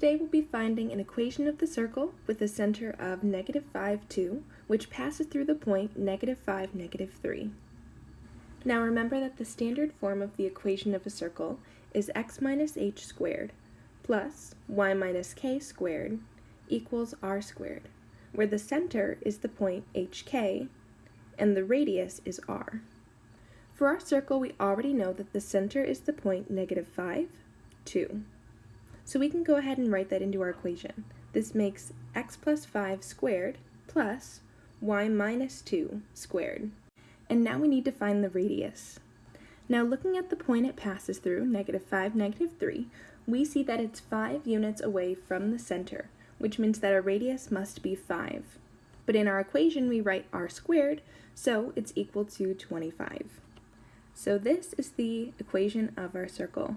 Today we'll be finding an equation of the circle with a center of negative 5, 2, which passes through the point negative 5, negative 3. Now remember that the standard form of the equation of a circle is x minus h squared plus y minus k squared equals r squared, where the center is the point hk and the radius is r. For our circle, we already know that the center is the point negative 5, 2. So we can go ahead and write that into our equation. This makes x plus 5 squared plus y minus 2 squared. And now we need to find the radius. Now looking at the point it passes through, negative 5, negative 3, we see that it's 5 units away from the center, which means that our radius must be 5. But in our equation we write r squared, so it's equal to 25. So this is the equation of our circle.